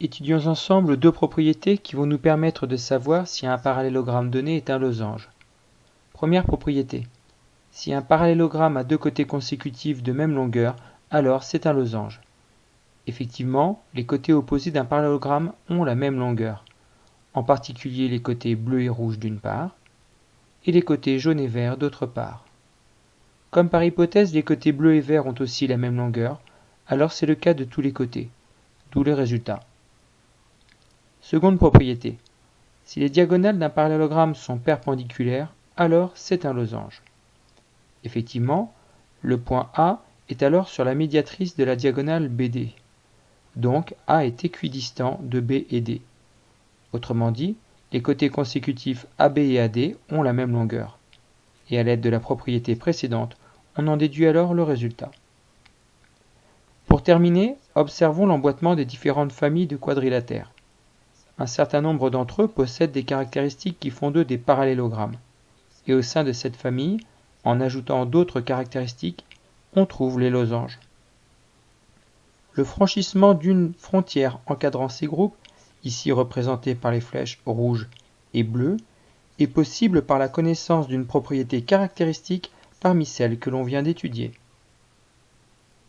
Étudions ensemble deux propriétés qui vont nous permettre de savoir si un parallélogramme donné est un losange. Première propriété. Si un parallélogramme a deux côtés consécutifs de même longueur, alors c'est un losange. Effectivement, les côtés opposés d'un parallélogramme ont la même longueur, en particulier les côtés bleu et rouge d'une part, et les côtés jaune et vert d'autre part. Comme par hypothèse les côtés bleu et vert ont aussi la même longueur, alors c'est le cas de tous les côtés, d'où le résultat. Seconde propriété. Si les diagonales d'un parallélogramme sont perpendiculaires, alors c'est un losange. Effectivement, le point A est alors sur la médiatrice de la diagonale BD. Donc A est équidistant de B et D. Autrement dit, les côtés consécutifs AB et AD ont la même longueur. Et à l'aide de la propriété précédente, on en déduit alors le résultat. Pour terminer, observons l'emboîtement des différentes familles de quadrilatères. Un certain nombre d'entre eux possèdent des caractéristiques qui font d'eux des parallélogrammes. Et au sein de cette famille, en ajoutant d'autres caractéristiques, on trouve les losanges. Le franchissement d'une frontière encadrant ces groupes, ici représentés par les flèches rouges et bleues, est possible par la connaissance d'une propriété caractéristique parmi celles que l'on vient d'étudier.